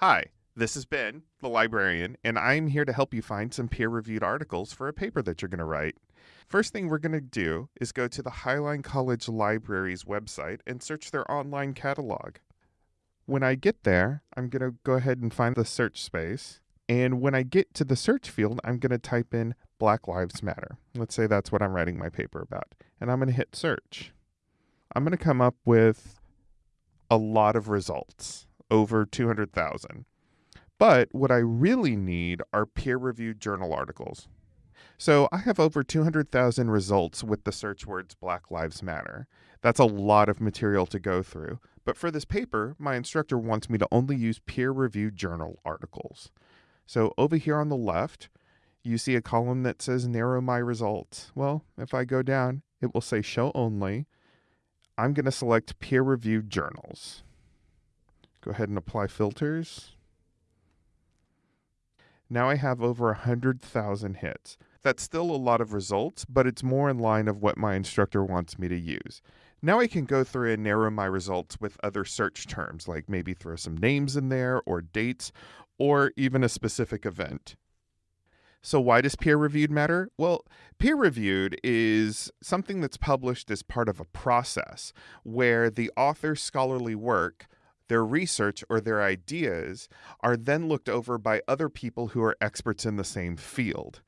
Hi, this is Ben, the librarian, and I'm here to help you find some peer reviewed articles for a paper that you're going to write. First thing we're going to do is go to the Highline College Library's website and search their online catalog. When I get there, I'm going to go ahead and find the search space. And when I get to the search field, I'm going to type in Black Lives Matter. Let's say that's what I'm writing my paper about. And I'm going to hit search. I'm going to come up with a lot of results, over 200,000. But what I really need are peer reviewed journal articles. So I have over 200,000 results with the search words Black Lives Matter. That's a lot of material to go through. But for this paper, my instructor wants me to only use peer reviewed journal articles. So over here on the left, you see a column that says narrow my results. Well, if I go down, it will say show only. I'm going to select peer reviewed journals. Go ahead and apply filters. Now I have over 100,000 hits. That's still a lot of results, but it's more in line of what my instructor wants me to use. Now I can go through and narrow my results with other search terms, like maybe throw some names in there or dates, or even a specific event. So, why does peer reviewed matter? Well, peer reviewed is something that's published as part of a process where the author's scholarly work, their research, or their ideas are then looked over by other people who are experts in the same field.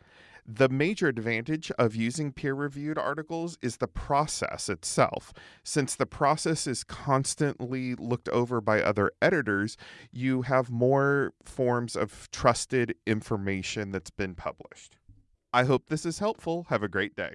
The major advantage of using peer reviewed articles is the process itself. Since the process is constantly looked over by other editors, you have more forms of trusted information that's been published. I hope this is helpful. Have a great day.